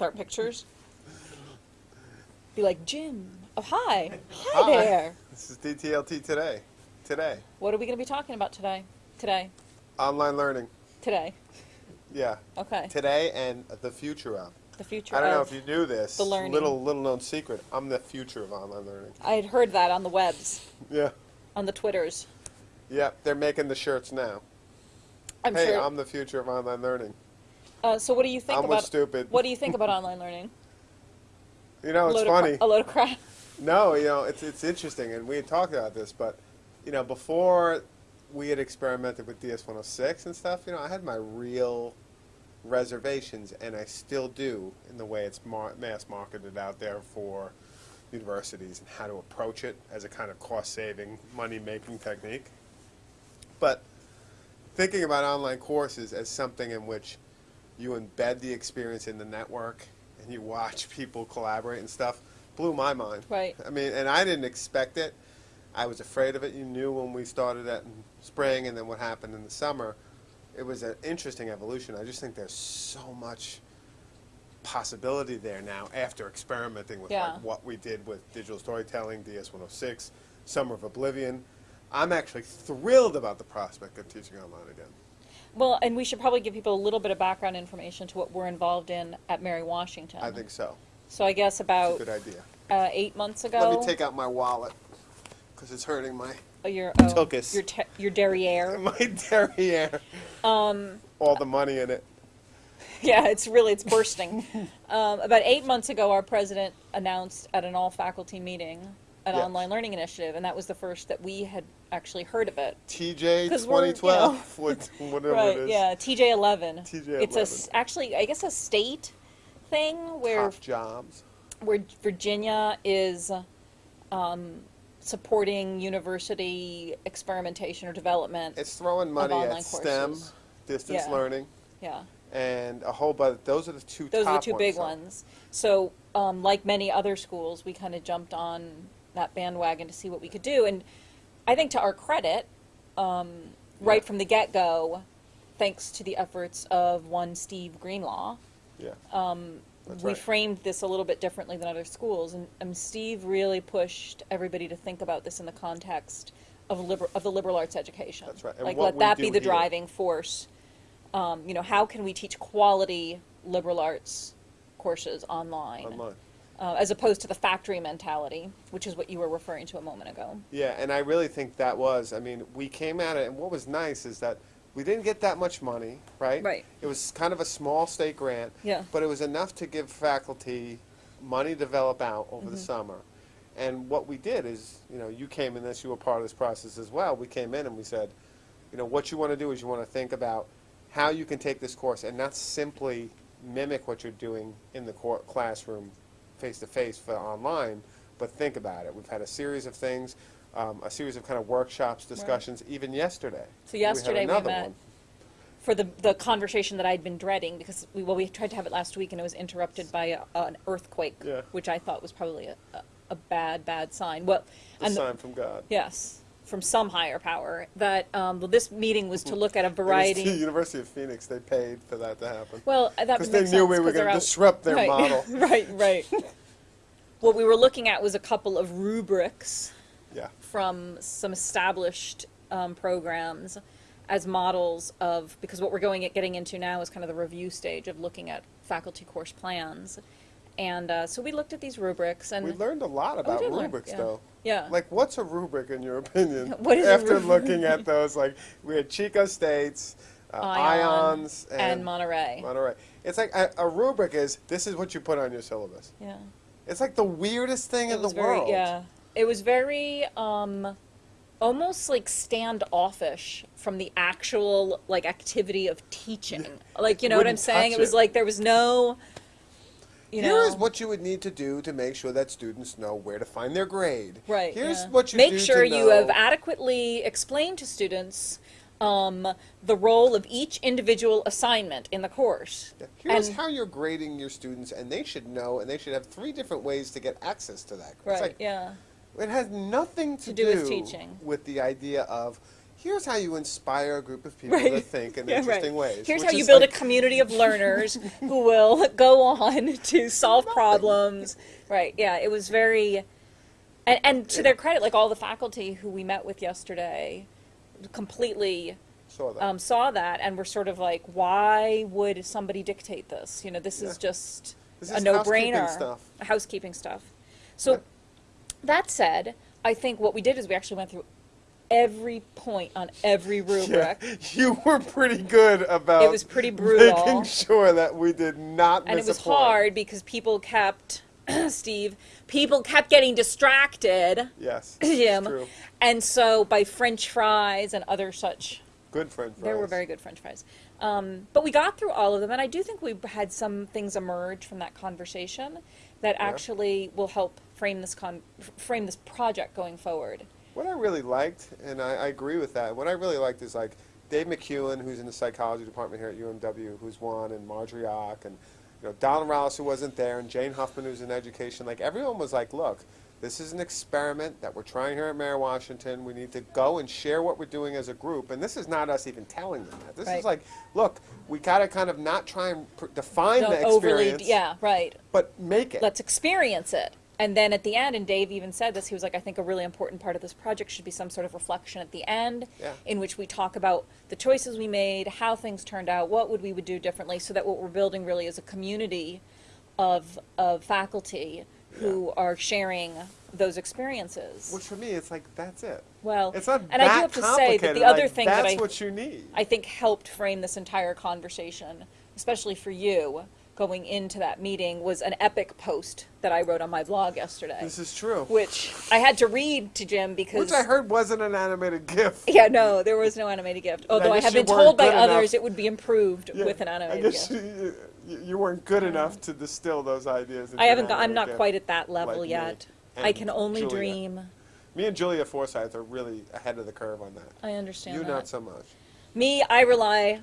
with our pictures. Be like, Jim, oh, hi, hi, Hi. there. This is DTLT today. Today. What are we going to be talking about today? Today. Online learning. Today. Yeah. Okay. Today and the future of. The future I don't know of. if you knew this. the learning. Little little known secret. I'm the future of online learning. I had heard that on the webs, Yeah. on the Twitters. Yeah. They're making the shirts now. I'm hey, sure. I'm the future of online learning. Uh, so, what do you think I'm about? stupid. What do you think about online learning? You know, it's funny. A load of crap. No, you know, it's it's interesting, and we had talked about this, but you know, before we had experimented with DS106 and stuff, you know, I had my real reservations, and I still do in the way it's mar- mass marketed out there for universities and how to approach it as a kind of cost-saving, money-making technique. But thinking about online courses as something in which you embed the experience in the network and you watch people collaborate and stuff blew my mind. Right. I mean, and I didn't expect it. I was afraid of it. You knew when we started that in spring and then what happened in the summer. It was an interesting evolution. I just think there's so much possibility there now after experimenting with Yeah. like what we did with digital storytelling, DS106, Summer of Oblivion. I'm actually thrilled about the prospect of teaching online again. Well, and we should probably give people a little bit of background information to what we're involved in at Mary Washington. I think so. So I guess about good idea. uh, eight months ago. Let me take out my wallet because it's hurting my oh, your oh, your your derriere. my derriere. Um, all the money in it. yeah, it's really it's bursting. um, about eight months ago, our president announced at an all faculty meeting an Yeah. online learning initiative, and that was the first that we had actually heard of it. TJ 'Cause we're, you 2012, whatever right? it is. Yeah, TJ eleven. TJ 11. It's a actually, I guess, a state thing where Top jobs. where Virginia is um, supporting university experimentation or development. It's throwing money at STEM, courses. distance Yeah. learning, yeah, and a whole bunch. Those are the two. those are the two big so- ones. So, um, like many other schools, we kind of jumped on that bandwagon to see what we could do, and I think to our credit, um, right from the get go, thanks to the efforts of one Steve Greenlaw, Yeah. um, we right. framed this a little bit differently than other schools, and, and Steve really pushed everybody to think about this in the context of liber- of the liberal arts education. That's right. And Like, let that be the here. driving force. Um, you know, how can we teach quality liberal arts courses online, Online. Uh, as opposed to the factory mentality, which is what you were referring to a moment ago. Yeah, and I really think that was. I mean, we came at it, and what was nice is that we didn't get that much money, right? Right. It was kind of a small state grant. Yeah. But it was enough to give faculty money to develop out over Mm-hmm. the summer. And what we did is, you know, you came in this, you were part of this process as well. We came in and we said, you know, what you want to do is you want to think about how you can take this course and not simply mimic what you're doing in the classroom face to face for online, but think about it. We've had a series of things, um, a series of kind of workshops, discussions, even yesterday. So yesterday we we met. one. for the the conversation that I'd been dreading because we well we tried to have it last week and it was interrupted by a, an earthquake, Yeah. which I thought was probably a, a, a bad bad sign. Well, The and the- sign from God. yes, from some higher power. That um, well, this meeting was to look at a was the variety. University of Phoenix, they paid for that to happen. Well, that Because they knew we were going to disrupt their right, model. right, right. what we were looking at was a couple of rubrics Yeah. from some established um, programs as models of because what we're going at getting into now is kind of the review stage of looking at faculty course plans, and uh, so we looked at these rubrics and We learned a lot Oh, about learn, rubrics, yeah. though. Yeah. Like, what's a rubric in your opinion? What is a After looking at those, like, we had Chico States, uh, Ion Ions, and, and, Monterey. Monterey. It's like a, a rubric is this is what you put on your syllabus. yeah, It's like the weirdest thing it in the very world. yeah. It was very um, almost like standoffish from the actual like activity of teaching. Like you know what I'm saying? touch It was like there was no. You know, is what you would need to do to make sure that students know where to find their grade. Right. Here's yeah. what you make do Make sure you have adequately explained to students um, the role of each individual assignment in the course. Yeah, Here's And- how you're grading your students, and they should know, and they should have three different ways to get access to that. Right. like, yeah. It has nothing to, To do with teaching. with the idea of here's how you inspire a group of people to think in Yeah, right. interesting ways. Here's how you build like- a community of learners who will go on to solve problems. Right. Yeah. It was very, and, and to their credit, like all the faculty who we met with yesterday, completely Saw that. um, saw that and were sort of like, why would somebody dictate this? You know, this is just This a is no-brainer. housekeeping stuff. Housekeeping stuff. So Yeah. that said, I think what we did is we actually went through every point on every rubric. Yeah, you were pretty good about It was pretty brutal. making sure that we did not and miss it was hard because people kept Steve, people kept getting distracted, Yes, Jim, true. and so by French fries and other such. Good French fries. There were very good French fries, um, but we got through all of them, and I do think we had some things emerge from that conversation that Yeah. actually will help frame this con- frame this project going forward. What I really liked, and I, I agree with that, what I really liked is like Dave McEwen, who's in the psychology department here at UMW, who's one, and Marjorie Och, and you know Donald Rallis, who wasn't there, and Jane Huffman, who's in education. Like everyone was like, look, this is an experiment that we're trying here at Mary Washington. We need to go and share what we're doing as a group. And this is not us even telling them that. This Right. is like, look, we gotta kind of not try and pr- define Don't the overly, experience, yeah, right. but make it. let's experience it. And then at the end, and Dave even said this, he was like, I think a really important part of this project should be some sort of reflection at the end Yeah. in which we talk about the choices we made, how things turned out, what would we would do differently, so that what we're building really is a community of, of faculty who are sharing those experiences. Which for me, it's like that's it. well, It's not and that I do have to say that the other like, thing that that's I what you need. I think helped frame this entire conversation, especially for you going into that meeting, was an epic post that I wrote on my blog yesterday. This is true. which I had to read to Jim because Which I heard wasn't an animated GIF. yeah, no, there was no animated gift. Although I, guess have been told by enough. others it would be improved Yeah, with an animated I guess gift. you, you, you weren't good mm-hmm. enough to distill those ideas. I haven't got, I'm not quite at that level like yet. I can only Julia. dream. Me and Julia Forsyth are really ahead of the curve on that. I understand You that. not so much. Me, I rely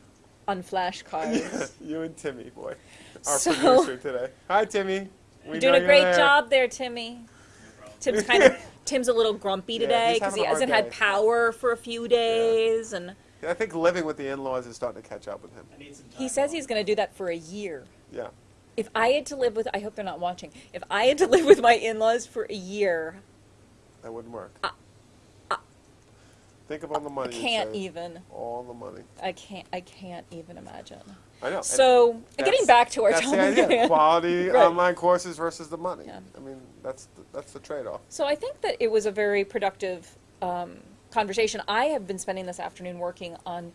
on flashcards. you and Timmy, boy, our So- producer today. Hi, Timmy. We You're doing a great there. job there, Timmy. Tim's kind of Tim's a little grumpy today because having he hasn't had power for a few days, and I think living with the in-laws is starting to catch up with him. I need some time. he says off. he's going to do that for a year. Yeah. If I had to live with, I hope they're not watching. If I had to live with my in-laws for a year, That wouldn't work. Uh, Think of all the money. you'd can't even. All the money. I can't. I can't even imagine. I know. So, getting back to our that's topic. the idea. Quality Right. online courses versus the money. Yeah. I mean, that's the, that's the trade-off. So I think that it was a very productive um, conversation. I have been spending this afternoon working on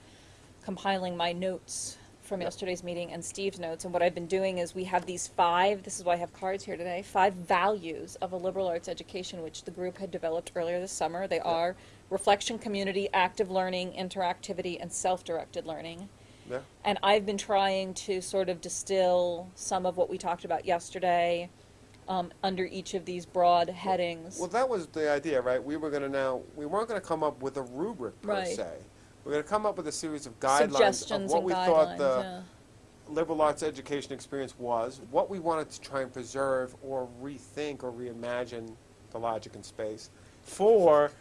compiling my notes from Yep. yesterday's meeting and Steve's notes. And what I've been doing is we have these five, this is why I have cards here today, five values of a liberal arts education, which the group had developed earlier this summer. They are reflection, community, active learning, interactivity, and self-directed learning. Yeah. And I've been trying to sort of distill some of what we talked about yesterday um, under each of these broad headings. Well, that was the idea, right? We were going to now, we weren't going to come up with a rubric per Right. se. We're going to come up with a series of guidelines of what we thought the yeah. liberal arts education experience was, what we wanted to try and preserve or rethink or reimagine the logic and space for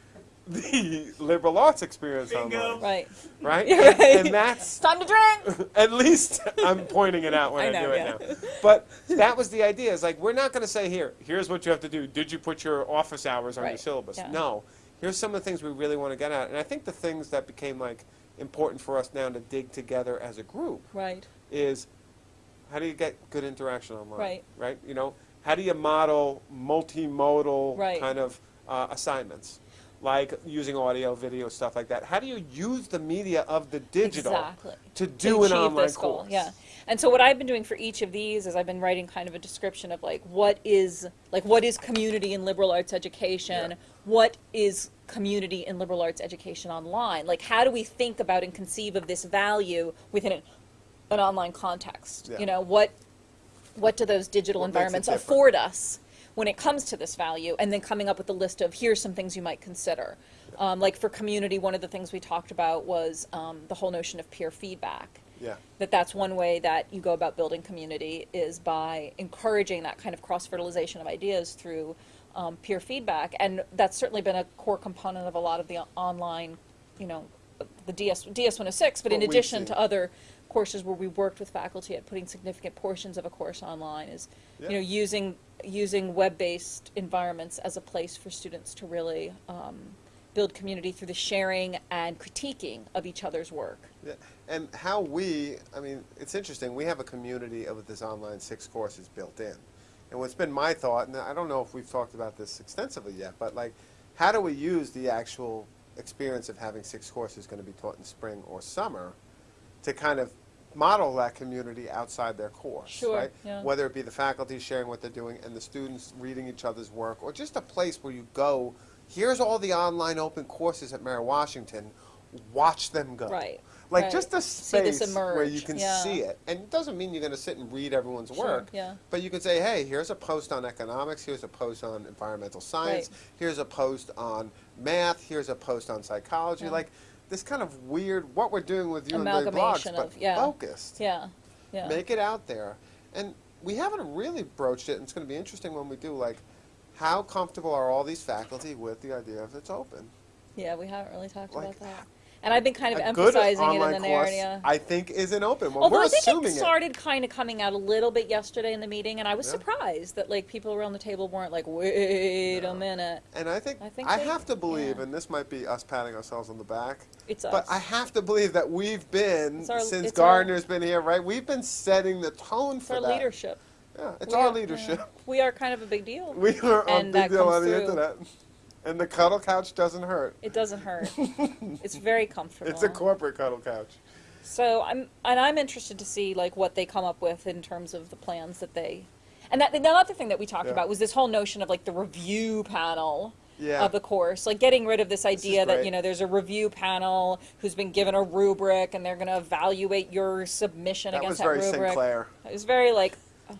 the liberal arts experience Bingo. online. Right. Right? Yeah, And- right. And, that's time to drink. at least I'm pointing it out when I I, know, do it yeah. now. But that was the idea. Is like we're not going to say here. Here's what you have to do. Did you put your office hours on your syllabus? yeah. No. Here's some of the things we really want to get at. And I think the things that became like important for us now to dig together as a group Right. is how do you get good interaction online? Right. Right. You know, how do you model multimodal Right. kind of uh, assignments? Like using audio, video, stuff like that. How do you use the media of the digital Exactly. to To do an achieve online this goal, course? Yeah. And so what I've been doing for each of these is I've been writing kind of a description of like what is like what is community in liberal arts education? Yeah. What is community in liberal arts education online? Like how do we think about and conceive of this value within an, an online context? Yeah. You know, what what do those digital What environments afford us when it comes to this value and then coming up with a list of here's some things you might consider. Um, like for community one of the things we talked about was um, the whole notion of peer feedback. Yeah. that that's one way that you go about building community is by encouraging that kind of cross fertilization of ideas through um, peer feedback and that's certainly been a core component of a lot of the online you know the DS, DS 106, but in What we've addition to other courses where we worked with faculty at putting significant portions of a course online is, Yeah. you know, using, using web-based environments as a place for students to really um, build community through the sharing and critiquing of each other's work. Yeah, and how we, I mean, it's interesting. We have a community of this online six courses built in. And what's been my thought, and I don't know if we've talked about this extensively yet, but like, how do we use the actual experience of having six courses going to be taught in spring or summer to kind of model that community outside their course, Sure, right? yeah. Whether it be the faculty sharing what they're doing and the students reading each other's work, or just a place where you go, here's all the online open courses at Mary Washington, watch them go. Right, Like right. just a space where you can yeah. see it. And it doesn't mean you're going to sit and read everyone's Sure, work. yeah. But you can say, hey, here's a post on economics, here's a post on environmental science, Right. here's a post on math, here's a post on psychology. Yeah. Like this kind of weird, what we're doing with you and the blogs, Amalgamation but of- yeah. focused. Yeah, yeah. Make it out there. And we haven't really broached it, and it's going to be interesting when we do, like, how comfortable are all these faculty with the idea of it's open? Yeah, we haven't really talked Like, about that. And I've been kind of a emphasizing it in the narrative. I think, isn't open. Well, Although we're I think assuming it started kind of coming out a little bit yesterday in the meeting, and I was Yeah. surprised that like people around the table weren't like, "Wait No. a minute, And I think I I, think they- have to believe, yeah. and this might be us patting ourselves on the back, it's us. but us." I have to believe that we've been our- since it's our- Gardner's been here, right? We've been setting the tone it's for our that. leadership. Yeah, it's We our are- leadership. yeah. We are kind of a big deal. We are a big deal on the through. internet, and the cuddle couch doesn't hurt. It doesn't hurt. it's very comfortable. It's a corporate cuddle couch. So I'm and I'm interested to see like what they come up with in terms of the plans that they. And that the other thing that we talked Yeah. about was this whole notion of like the review panel. Yeah. Of the course, like getting rid of this idea that you know there's a review panel who's been given a rubric and they're going to evaluate your submission That against was that very rubric. Sinclair. It was very like.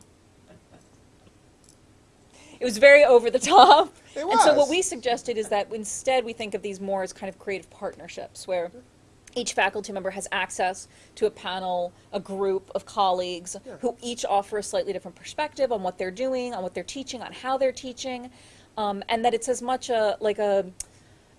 It was very over the top. It And so what we suggested is that instead we think of these more as kind of creative partnerships where each faculty member has access to a panel, a group of colleagues Yeah. who each offer a slightly different perspective on what they're doing, on what they're teaching, on how they're teaching, um, and that it's as much a like a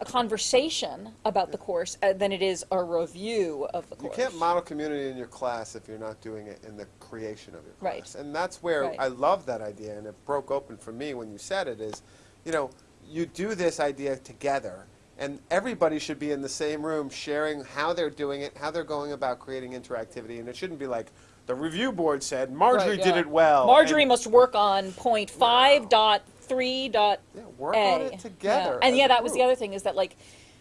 a conversation about the course uh, than it is a review of the course. You can't model community in your class if you're not doing it in the creation of your Right. class. And that's where Right. I love that idea, and it broke open for me when you said it. Is, you know, you do this idea together, and everybody should be in the same room sharing how they're doing it, how they're going about creating interactivity, and it shouldn't be like the review board said Marjorie Right, did it well. Marjorie and- must work on point five dot three dot Yeah, work A. on it together. Yeah. And yeah, a that was the other thing is that like,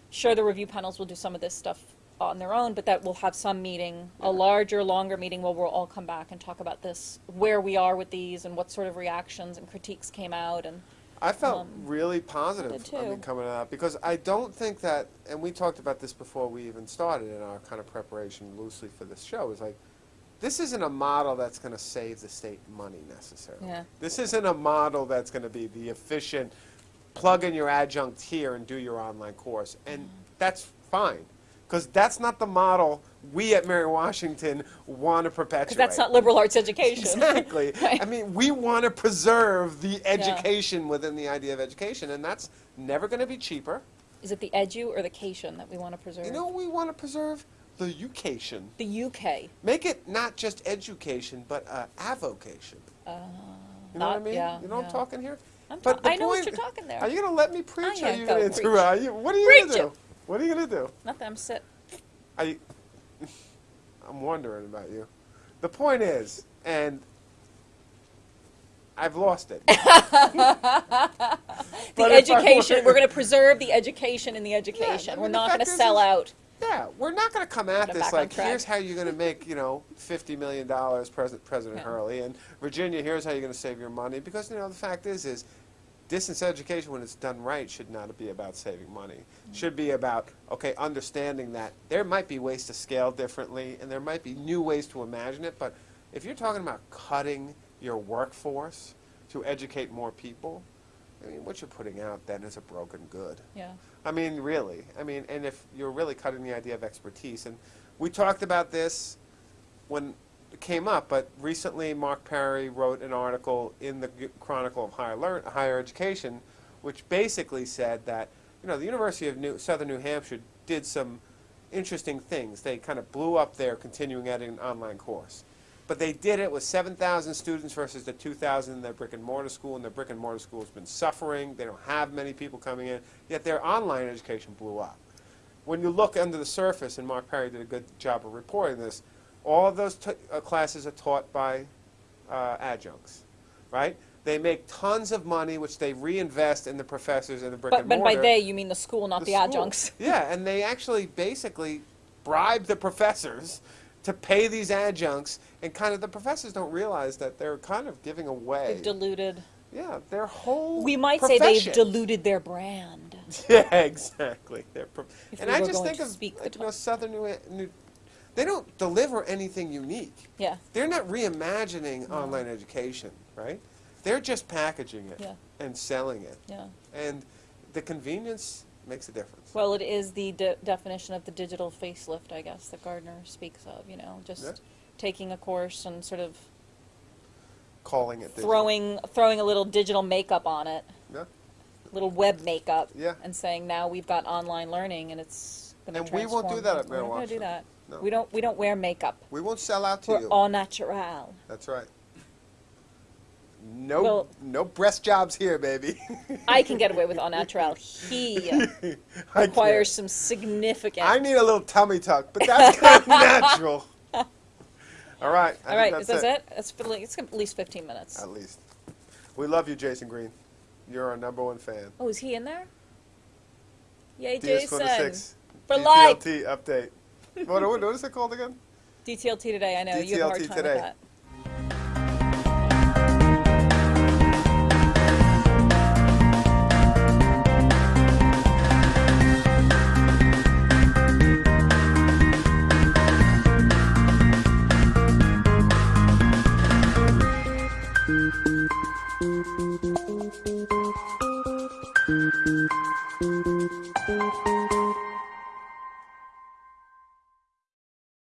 sure, the review panels will do some of this stuff on their own, but that we'll have some meeting, a larger, longer meeting where we'll all come back and talk about this, where we are with these, and what sort of reactions and critiques came out, and I felt Um, really positive. I mean, coming out because I don't think that, and we talked about this before we even started in our kind of preparation loosely for this show. Is like, this isn't a model that's going to save the state money necessarily. Yeah. This isn't a model that's going to be the efficient, plug in your adjunct here and do your online course, and that's fine. Because that's not the model we at Mary Washington want to perpetuate. because that's not liberal arts education. Exactly. Right. I mean, we want to preserve the education within the idea of education, and that's never going to be cheaper. Is it the edu or the cation that we want to preserve? You know, we want to preserve the education. the UK. Make it not just education, but uh, avocation. you know what I not- mean? yeah, you know what. I'm talking here? I'm But I know what you're talking there. Are you going to let me preach? I or are you going to interrupt? What are you going to do? What are you going to do? Nothing. I'm sit. You, I'm wondering about you. The point is, and I've lost it. The education. were- to preserve the education in the education. I We're not going to sell is- out. Yeah, we're not going to come at this like, here's how you're going to make, you know, fifty million dollars, President President Yeah. Hurley, and Virginia, here's how you're going to save your money. Because you know, the fact is, is distance education, when it's done right, should not be about saving money. Mm-hmm. Should be about okay, understanding that there might be ways to scale differently, and there might be new ways to imagine it. But if you're talking about cutting your workforce to educate more people, I mean, what you're putting out then is a broken good. Yeah. I mean, really. I mean, and if you're really cutting the idea of expertise, and we talked about this when came up, but recently Marc Parry wrote an article in the Chronicle of Higher, Learn- Higher Education, which basically said that you know the University of New- Southern New Hampshire did some interesting things. They kind of blew up their continuing ed online course. But they did it with 7,000 students versus the 2,000 in their brick and mortar school, and their brick and mortar school has been suffering. They don't have many people coming in, yet their online education blew up. When you look under the surface, and Marc Parry did a good job of reporting this, all of those t- uh, classes are taught by uh, adjuncts, right? They make tons of money, which they reinvest in the professors and the brick But, and but by they, you mean the school, not the, school. adjuncts. Yeah, and they actually basically bribe the professors to pay these adjuncts, and kind of the professors don't realize that they're kind of giving away. They've diluted. yeah, their whole. We might say they've diluted their brand. Yeah, exactly. And I just think of like, you know. Southern New, New. They don't deliver anything unique. Yeah, They're not reimagining online education, right? They're just packaging it Yeah. and selling it, yeah. and the convenience makes a difference. Well, it is the de- definition of the digital facelift, I guess, that Gardner speaks of. You know, just Yeah. taking a course and sort of Calling it digital. throwing throwing a little digital makeup on it, Yeah. little web makeup, Yeah. and saying now we've got online learning and it's going to And we won't do that at We're not going to do that. No. We don't we don't wear makeup. We won't sell out to We're you. all natural. That's right. No, Well- no breast jobs here, baby. I can get away with all natural. He requires can't. some significant. I need a little tummy tuck, but that's kind of natural. All right. I all right, think is that's that it? Like- it's at least 15 minutes. At least. We love you, Jason Green. You're our number one fan. Oh, is he in there? Yay, DS Jason. 26 For life. Update. What, what, is it called again? DTLT today, I know. you have a hard time today. with that.